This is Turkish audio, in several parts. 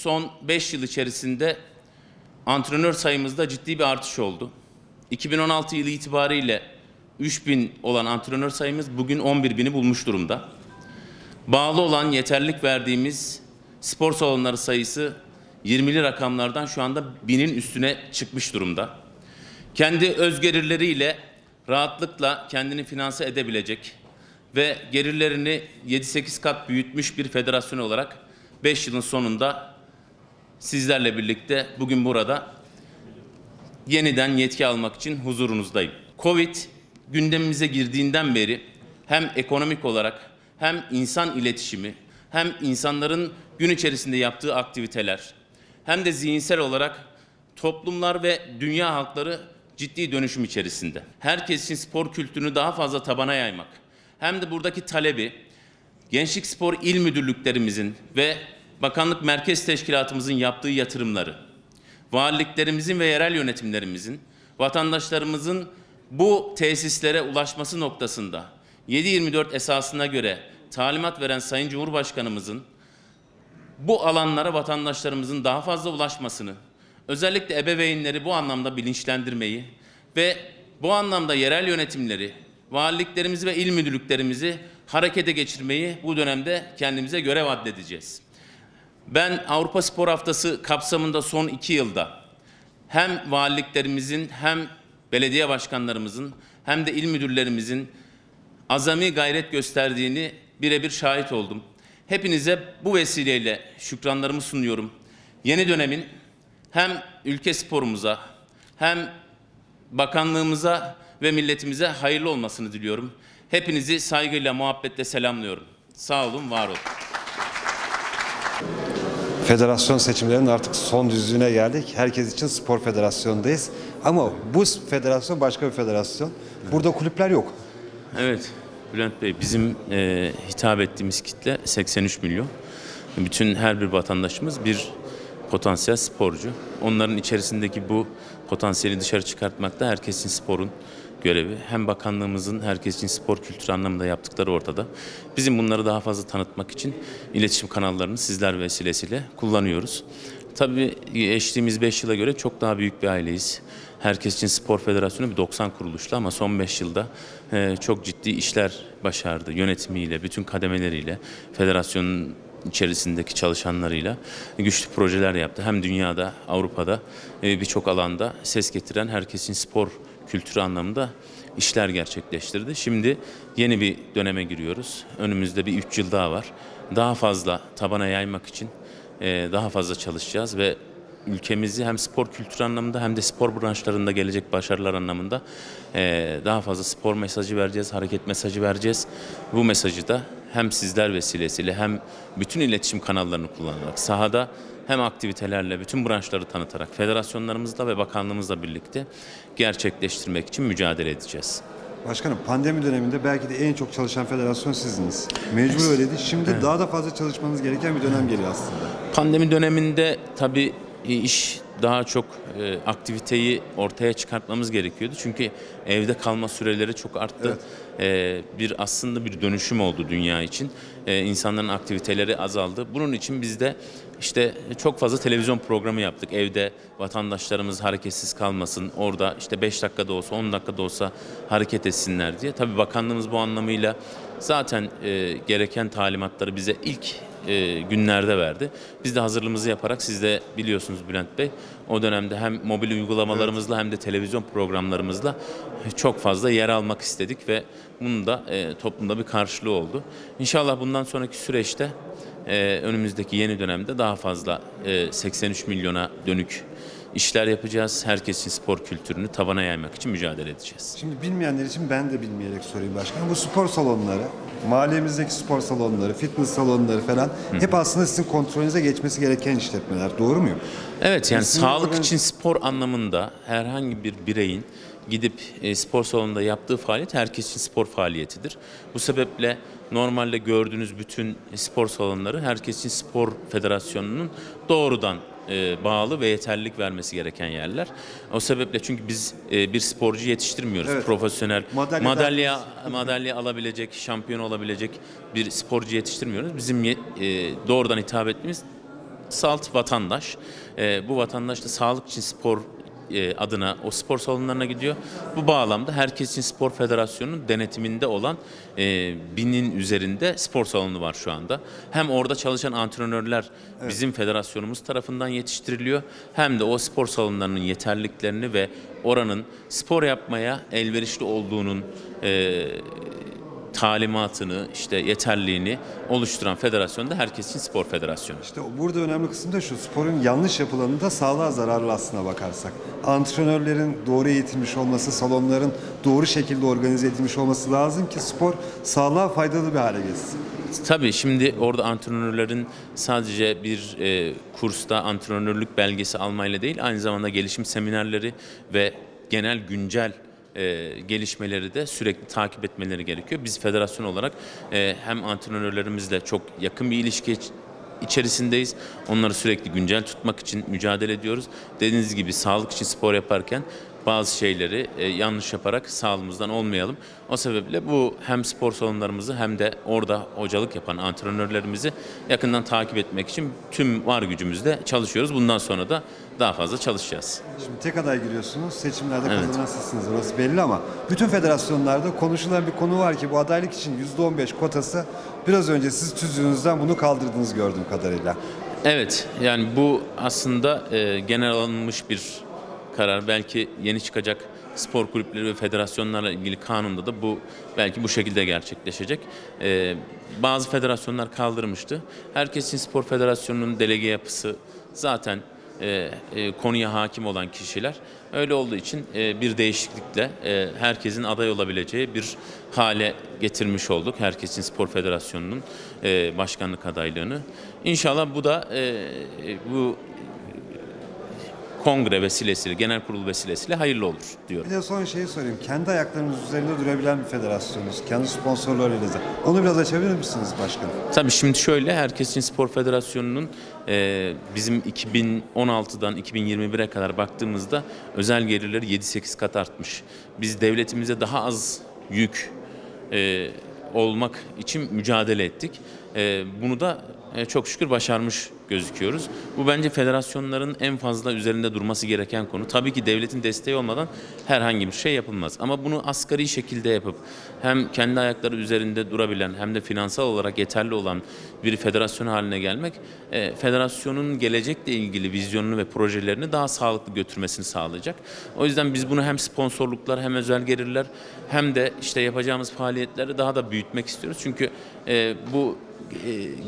son 5 yıl içerisinde antrenör sayımızda ciddi bir artış oldu. 2016 yılı itibariyle 3000 olan antrenör sayımız bugün 11.000'i bulmuş durumda. Bağlı olan yeterlik verdiğimiz spor salonları sayısı 20'li rakamlardan şu anda binin üstüne çıkmış durumda. Kendi öz gelirleriyle rahatlıkla kendini finanse edebilecek ve gelirlerini 7-8 kat büyütmüş bir federasyon olarak 5 yılın sonunda sizlerle birlikte bugün burada yeniden yetki almak için huzurunuzdayım. Covid gündemimize girdiğinden beri hem ekonomik olarak hem insan iletişimi hem insanların gün içerisinde yaptığı aktiviteler hem de zihinsel olarak toplumlar ve dünya halkları ciddi dönüşüm içerisinde. Herkes için spor kültürünü daha fazla tabana yaymak hem de buradaki talebi Gençlik Spor İl Müdürlüklerimizin ve Bakanlık Merkez Teşkilatımızın yaptığı yatırımları, valiliklerimizin ve yerel yönetimlerimizin, vatandaşlarımızın bu tesislere ulaşması noktasında 7-24 esasına göre talimat veren Sayın Cumhurbaşkanımızın bu alanlara vatandaşlarımızın daha fazla ulaşmasını, özellikle ebeveynleri bu anlamda bilinçlendirmeyi ve bu anlamda yerel yönetimleri, valiliklerimizi ve il müdürlüklerimizi harekete geçirmeyi bu dönemde kendimize görev addedeceğiz. Ben Avrupa Spor Haftası kapsamında son iki yılda hem valiliklerimizin hem belediye başkanlarımızın hem de il müdürlerimizin azami gayret gösterdiğini birebir şahit oldum. Hepinize bu vesileyle şükranlarımı sunuyorum. Yeni dönemin hem ülke sporumuza hem bakanlığımıza ve milletimize hayırlı olmasını diliyorum. Hepinizi saygıyla, muhabbetle selamlıyorum. Sağ olun, var olun. Federasyon seçimlerinin artık son düzlüğüne geldik. Herkes için spor federasyondayız. Ama bu federasyon başka bir federasyon. Burada kulüpler yok. Evet, Bülent Bey bizim e, hitap ettiğimiz kitle 83 milyon. Bütün her bir vatandaşımız bir potansiyel sporcu. Onların içerisindeki bu potansiyeli dışarı çıkartmak da herkesin sporun görevi. Hem bakanlığımızın herkes için spor kültürü anlamında yaptıkları ortada. Bizim bunları daha fazla tanıtmak için iletişim kanallarını sizler vesilesiyle kullanıyoruz. Tabii geçtiğimiz 5 yıla göre çok daha büyük bir aileyiz. Herkes için Spor Federasyonu bir 90 kuruluşlu ama son 5 yılda e, çok ciddi işler başardı. Yönetimiyle, bütün kademeleriyle, federasyonun içerisindeki çalışanlarıyla güçlü projeler yaptı. Hem dünyada, Avrupa'da e, birçok alanda ses getiren herkesin spor kültürü anlamında işler gerçekleştirdi. Şimdi yeni bir döneme giriyoruz. Önümüzde bir 3 yıl daha var. Daha fazla tabana yaymak için e, daha fazla çalışacağız ve ülkemizi hem spor kültürü anlamında hem de spor branşlarında gelecek başarılar anlamında e, daha fazla spor mesajı vereceğiz, hareket mesajı vereceğiz. Bu mesajı da hem sizler vesilesiyle hem bütün iletişim kanallarını kullanarak sahada hem aktivitelerle bütün branşları tanıtarak federasyonlarımızla ve bakanlığımızla birlikte gerçekleştirmek için mücadele edeceğiz. Başkanım pandemi döneminde belki de en çok çalışan federasyon sizdiniz. Mecbur öyleydi. Şimdi daha da fazla çalışmanız gereken bir dönem geliyor aslında. Pandemi döneminde tabii iş daha çok e, aktiviteyi ortaya çıkartmamız gerekiyordu. Çünkü evde kalma süreleri çok arttı. E, bir aslında bir dönüşüm oldu dünya için. E, insanların aktiviteleri azaldı. Bunun için biz de işte çok fazla televizyon programı yaptık. Evde vatandaşlarımız hareketsiz kalmasın. Orada işte 5 dakikada olsa 10 dakikada olsa hareket etsinler diye. Tabii bakanlığımız bu anlamıyla zaten e, gereken talimatları bize ilk e, günlerde verdi. Biz de hazırlığımızı yaparak siz de biliyorsunuz Bülent Bey o dönemde hem mobil uygulamalarımızla hem de televizyon programlarımızla çok fazla yer almak istedik ve bunun da e, toplumda bir karşılığı oldu. İnşallah bundan sonraki süreçte e, önümüzdeki yeni dönemde daha fazla e, 83 milyona dönük işler yapacağız. Herkesin spor kültürünü tabana yaymak için mücadele edeceğiz. Şimdi bilmeyenler için ben de bilmeyerek sorayım başkanım. Bu spor salonları, mahallemizdeki spor salonları, fitness salonları falan hep aslında sizin kontrolünüze geçmesi gereken işletmeler. Doğru muyum? Evet yani Sizin sağlık organiz- için spor anlamında herhangi bir bireyin gidip e, spor salonunda yaptığı faaliyet herkes için spor faaliyetidir. Bu sebeple normalde gördüğünüz bütün spor salonları herkes için spor federasyonunun doğrudan e, bağlı ve yeterlilik vermesi gereken yerler. O sebeple çünkü biz e, bir sporcu yetiştirmiyoruz. Evet. Profesyonel Madalya madalya madalya alabilecek, şampiyon olabilecek bir sporcu yetiştirmiyoruz. Bizim e, doğrudan hitap ettiğimiz salt vatandaş. E, bu vatandaş da sağlık için spor adına o spor salonlarına gidiyor. Bu bağlamda Herkes için Spor Federasyonu'nun denetiminde olan e, binin üzerinde spor salonu var şu anda. Hem orada çalışan antrenörler bizim federasyonumuz tarafından yetiştiriliyor. Hem de o spor salonlarının yeterliliklerini ve oranın spor yapmaya elverişli olduğunun e, talimatını, işte yeterliğini oluşturan federasyon da Herkes için Spor Federasyonu. İşte burada önemli kısım da şu, sporun yanlış yapılanında sağlığa zararlı aslına bakarsak. Antrenörlerin doğru eğitilmiş olması, salonların doğru şekilde organize edilmiş olması lazım ki spor sağlığa faydalı bir hale geçsin. Tabii şimdi orada antrenörlerin sadece bir e, kursta antrenörlük belgesi almayla değil, aynı zamanda gelişim seminerleri ve genel güncel e, gelişmeleri de sürekli takip etmeleri gerekiyor. Biz federasyon olarak e, hem antrenörlerimizle çok yakın bir ilişki iç- içerisindeyiz. Onları sürekli güncel tutmak için mücadele ediyoruz. Dediğiniz gibi sağlık için spor yaparken bazı şeyleri e, yanlış yaparak sağlığımızdan olmayalım. O sebeple bu hem spor salonlarımızı hem de orada hocalık yapan antrenörlerimizi yakından takip etmek için tüm var gücümüzle çalışıyoruz. Bundan sonra da daha fazla çalışacağız. Şimdi tek aday giriyorsunuz, seçimlerde kazanan sizsiniz orası belli ama bütün federasyonlarda konuşulan bir konu var ki bu adaylık için %15 kotası biraz önce siz tüzüğünüzden bunu kaldırdınız gördüğüm kadarıyla. Evet, yani bu aslında e, genel alınmış bir karar. Belki yeni çıkacak spor kulüpleri ve federasyonlarla ilgili kanunda da bu belki bu şekilde gerçekleşecek. E, bazı federasyonlar kaldırmıştı. Herkesin Spor Federasyonu'nun delege yapısı zaten e, e, konuya hakim olan kişiler. Öyle olduğu için e, bir değişiklikle e, herkesin aday olabileceği bir hale getirmiş olduk. Herkesin Spor Federasyonu'nun e, başkanlık adaylığını. İnşallah bu da e, e, bu kongre vesilesiyle, genel kurul vesilesiyle hayırlı olur diyorum. Bir de son şeyi sorayım. Kendi ayaklarınız üzerinde durabilen bir federasyonuz. Kendi sponsorlarıyla da. Onu biraz açabilir misiniz başkanım? Tabii şimdi şöyle Herkesin Spor Federasyonu'nun e, bizim 2016'dan 2021'e kadar baktığımızda özel gelirleri 7-8 kat artmış. Biz devletimize daha az yük e, olmak için mücadele ettik. E, bunu da çok şükür başarmış gözüküyoruz. Bu bence federasyonların en fazla üzerinde durması gereken konu. Tabii ki devletin desteği olmadan herhangi bir şey yapılmaz. Ama bunu asgari şekilde yapıp hem kendi ayakları üzerinde durabilen hem de finansal olarak yeterli olan bir federasyon haline gelmek e, federasyonun gelecekle ilgili vizyonunu ve projelerini daha sağlıklı götürmesini sağlayacak. O yüzden biz bunu hem sponsorluklar hem özel gelirler hem de işte yapacağımız faaliyetleri daha da büyütmek istiyoruz. Çünkü e, bu e,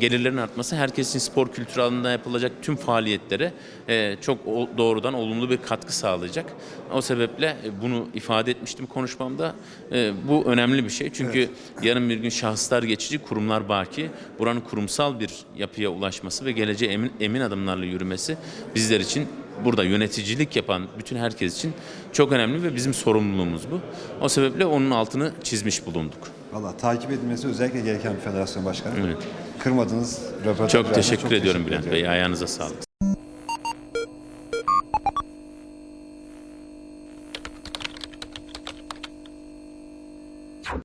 gelirlerin artması herkesin spor kültürü alanında yapılacak tüm faaliyetlere e, çok doğrudan olumlu bir katkı sağlayacak. O sebeple e, bunu ifade etmiştim konuşmamda. E, Bu önemli bir şey. Çünkü yarın bir gün şahıslar geçici, kurumlar baki. Buranın kurumsal bir yapıya ulaşması ve geleceğe emin, emin adımlarla yürümesi bizler için burada yöneticilik yapan bütün herkes için çok önemli ve bizim sorumluluğumuz bu. O sebeple onun altını çizmiş bulunduk. Valla takip edilmesi özellikle gereken bir federasyon başkanı. Evet. Kırmadınız Çok teşekkür için ediyorum Bülent ediyorum. Bey. Ayağınıza sağlık.